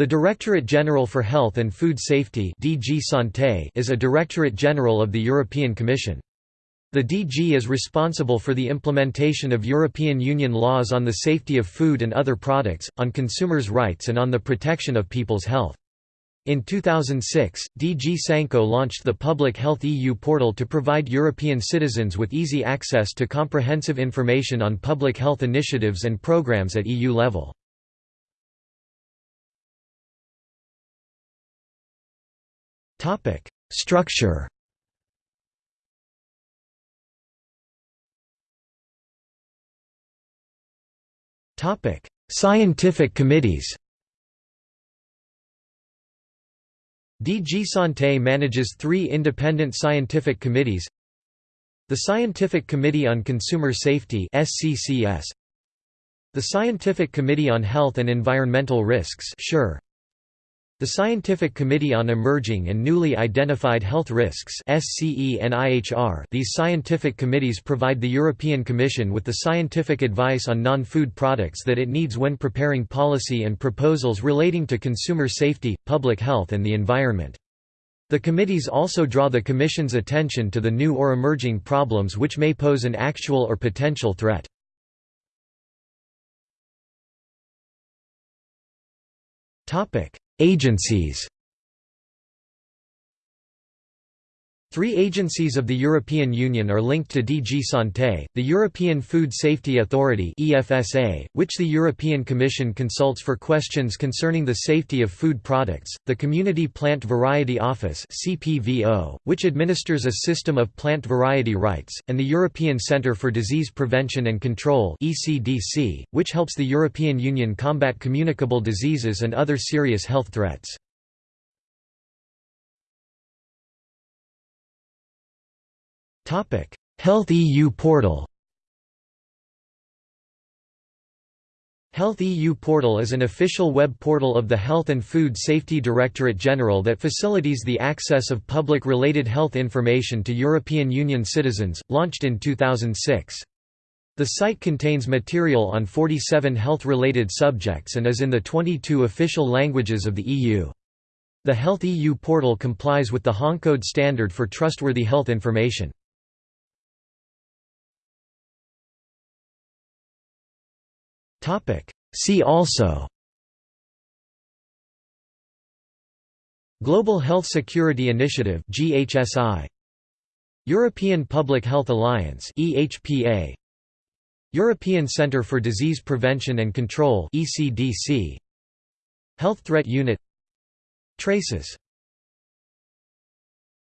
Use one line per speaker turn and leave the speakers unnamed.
The Directorate General for Health and Food Safety DG Santé is a Directorate General of the European Commission. The DG is responsible for the implementation of European Union laws on the safety of food and other products, on consumers' rights and on the protection of people's health. In 2006, DG Sanco launched the Public Health EU portal to provide European citizens with easy access to comprehensive information on public health initiatives and programs at EU level. Topic: Structure. Topic: Scientific committees. DG Santé manages three independent scientific committees. The Scientific Committee on Consumer Safety the Scientific Committee on Health and Environmental Risks (SCHER), the Scientific Committee on Emerging and Newly Identified Health Risks These scientific committees provide the European Commission with the scientific advice on non-food products that it needs when preparing policy and proposals relating to consumer safety, public health and the environment. The committees also draw the Commission's attention to the new or emerging problems which may pose an actual or potential threat. Topic Agencies Three agencies of the European Union are linked to DG Santé, the European Food Safety Authority which the European Commission consults for questions concerning the safety of food products, the Community Plant Variety Office which administers a system of plant variety rights, and the European Centre for Disease Prevention and Control which helps the European Union combat communicable diseases and other serious health threats. Health EU portal Health EU portal is an official web portal of the Health and Food Safety Directorate General that facilitates the access of public-related health information to European Union citizens, launched in 2006. The site contains material on 47 health-related subjects and is in the 22 official languages of the EU. The Health EU portal complies with the HONCODE standard for trustworthy health information. See also. Global Health Security Initiative GHSI European Public Health Alliance EHPA European Centre for Disease Prevention and Control ECDC Health Threat Unit. Traces